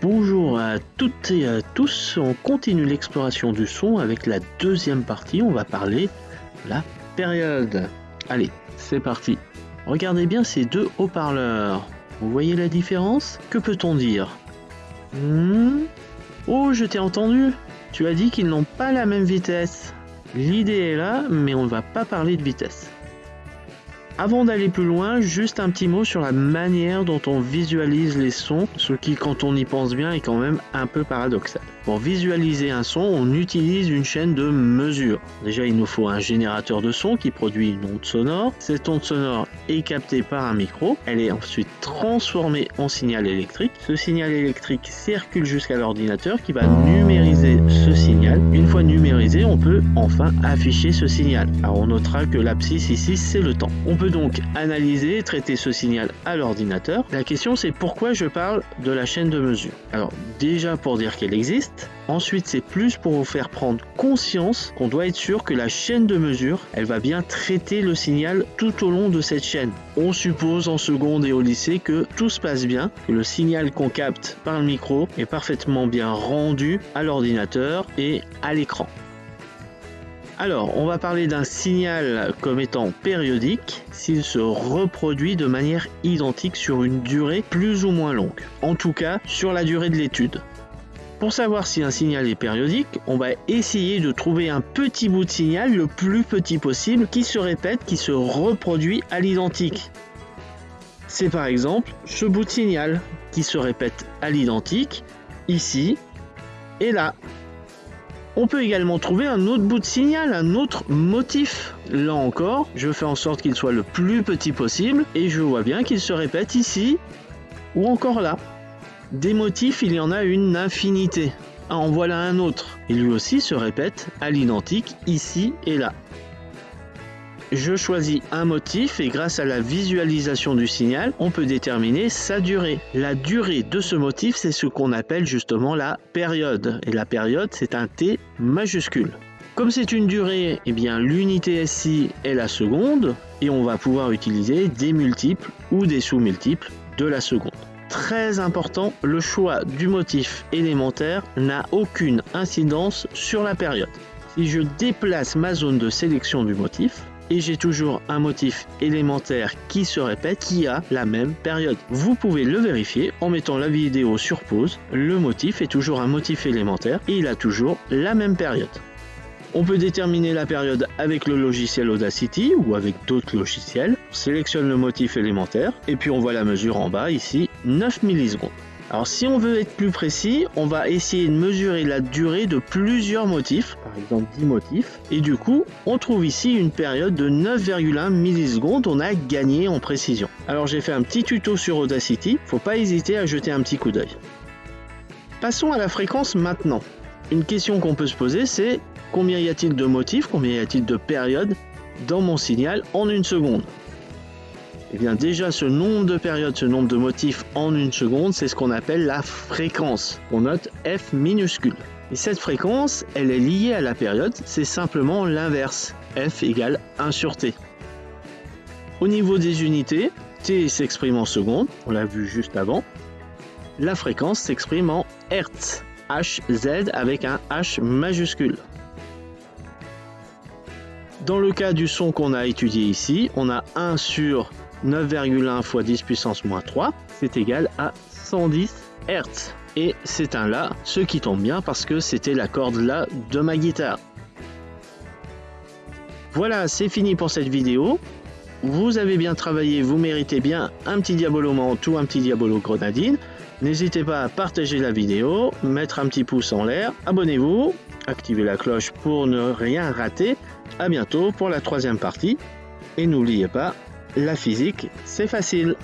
Bonjour à toutes et à tous, on continue l'exploration du son avec la deuxième partie, on va parler de la période. Allez, c'est parti. Regardez bien ces deux haut-parleurs. Vous voyez la différence? Que peut-on dire? Hmm? Oh, je t'ai entendu Tu as dit qu'ils n'ont pas la même vitesse. L'idée est là, mais on ne va pas parler de vitesse. Avant d'aller plus loin, juste un petit mot sur la manière dont on visualise les sons, ce qui quand on y pense bien est quand même un peu paradoxal. Pour visualiser un son, on utilise une chaîne de mesure. Déjà, il nous faut un générateur de son qui produit une onde sonore. Cette onde sonore est captée par un micro. Elle est ensuite transformée en signal électrique. Ce signal électrique circule jusqu'à l'ordinateur qui va numériser ce signal. Une fois numérisé, on peut enfin afficher ce signal. Alors on notera que l'abscisse ici, c'est le temps. On peut donc analyser et traiter ce signal à l'ordinateur. La question c'est pourquoi je parle de la chaîne de mesure. Alors déjà pour dire qu'elle existe, Ensuite, c'est plus pour vous faire prendre conscience qu'on doit être sûr que la chaîne de mesure, elle va bien traiter le signal tout au long de cette chaîne. On suppose en seconde et au lycée que tout se passe bien, que le signal qu'on capte par le micro est parfaitement bien rendu à l'ordinateur et à l'écran. Alors, on va parler d'un signal comme étant périodique s'il se reproduit de manière identique sur une durée plus ou moins longue. En tout cas, sur la durée de l'étude. Pour savoir si un signal est périodique, on va essayer de trouver un petit bout de signal le plus petit possible qui se répète, qui se reproduit à l'identique. C'est par exemple ce bout de signal qui se répète à l'identique, ici et là. On peut également trouver un autre bout de signal, un autre motif. Là encore, je fais en sorte qu'il soit le plus petit possible et je vois bien qu'il se répète ici ou encore là. Des motifs, il y en a une infinité. Ah, en voilà un autre. Il lui aussi se répète à l'identique ici et là. Je choisis un motif et grâce à la visualisation du signal, on peut déterminer sa durée. La durée de ce motif, c'est ce qu'on appelle justement la période. Et la période, c'est un T majuscule. Comme c'est une durée, eh bien l'unité SI est la seconde et on va pouvoir utiliser des multiples ou des sous-multiples de la seconde. Très important, le choix du motif élémentaire n'a aucune incidence sur la période. Si je déplace ma zone de sélection du motif, et j'ai toujours un motif élémentaire qui se répète qui a la même période. Vous pouvez le vérifier en mettant la vidéo sur pause. Le motif est toujours un motif élémentaire et il a toujours la même période. On peut déterminer la période avec le logiciel Audacity ou avec d'autres logiciels. On sélectionne le motif élémentaire et puis on voit la mesure en bas ici 9 millisecondes. Alors si on veut être plus précis, on va essayer de mesurer la durée de plusieurs motifs, par exemple 10 motifs, et du coup on trouve ici une période de 9,1 millisecondes, on a gagné en précision. Alors j'ai fait un petit tuto sur Audacity, faut pas hésiter à jeter un petit coup d'œil. Passons à la fréquence maintenant. Une question qu'on peut se poser c'est combien y a-t-il de motifs, combien y a-t-il de périodes dans mon signal en une seconde? Eh bien déjà ce nombre de périodes, ce nombre de motifs en une seconde, c'est ce qu'on appelle la fréquence. On note F minuscule. Et cette fréquence, elle est liée à la période, c'est simplement l'inverse. F égale 1 sur T. Au niveau des unités, T s'exprime en secondes, on l'a vu juste avant. La fréquence s'exprime en Hertz. HZ avec un H majuscule. Dans le cas du son qu'on a étudié ici, on a 1 sur 9,1 fois 10 puissance moins 3, c'est égal à 110 Hz. Et c'est un La, ce qui tombe bien parce que c'était la corde La de ma guitare. Voilà, c'est fini pour cette vidéo. Vous avez bien travaillé, vous méritez bien un petit diabolo ou un petit diabolo grenadine. N'hésitez pas à partager la vidéo, mettre un petit pouce en l'air, abonnez-vous, activez la cloche pour ne rien rater. A bientôt pour la troisième partie. Et n'oubliez pas, la physique, c'est facile.